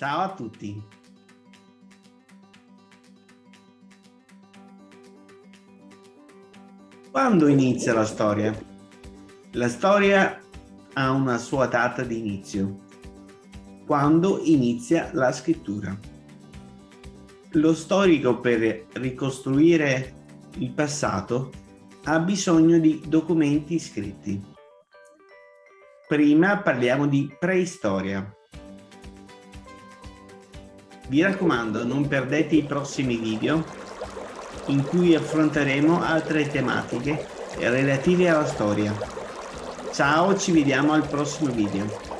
Ciao a tutti. Quando inizia la storia? La storia ha una sua data di inizio. Quando inizia la scrittura? Lo storico per ricostruire il passato ha bisogno di documenti scritti. Prima parliamo di preistoria. Vi raccomando, non perdete i prossimi video in cui affronteremo altre tematiche relative alla storia. Ciao, ci vediamo al prossimo video.